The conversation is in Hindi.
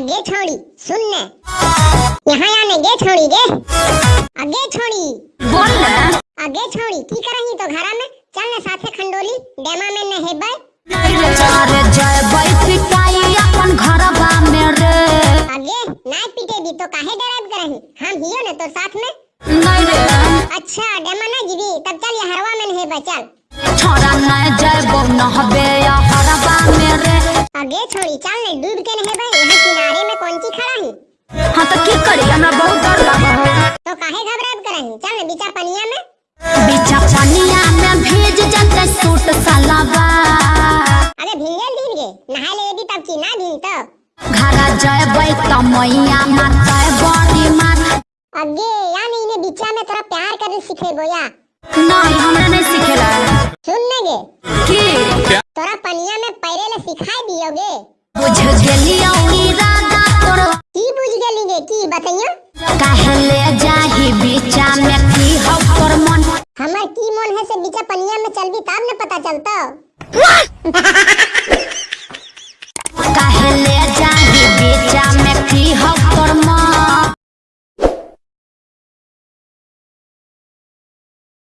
अगे छोड़ी सुन ने यहाँ आने गे छोड़ी गे। अगे छोड़ी। बोल ना। अगे छोड़ी की करही तो घरा में चल ने साथे खंडोली डेमा में में रे। अगे नाय पीटे दी तो काहे डराब करही? हम हियो ने तो साथ में। नहीं अच्छा डेमा ना जीवी तब चल ये हरवा में चल। छोरा नहीं जय बो नहबे। या हरवा में रे अगे छोड़ी चल ने डूब के नहेबै यहाँ किनारे में कौन ची खड़ा ही? हाँ तो की करी हमरा बहुत डर लगा है। तो काहे घबराब करही चल ने बीचा पनिया में। बीचा पनिया में भीज जते सूट सलावा। अबे भिंगल दिन गे नहा ले भी तब ची ना भिंग तो। घरा जय भाई तमैया माता बड़ी मात। अगे यानी इन्हें बीचा में तोरा प्यार करने सिखे बोया नहीं हमरा नहीं सिखेला। सुन ने गे। की तोरा पनिया में पैरे ले सिखाई दियोगे। बुझ गेली औरी राधा तोरो। की बुझ गेली गे? की बताइयो? कहले जाही बीचा में की हो तोर मन। हमर की मन है से बीचा पनिया में चलबी तब न पता चलतो। कहले जाही बीचा में की हो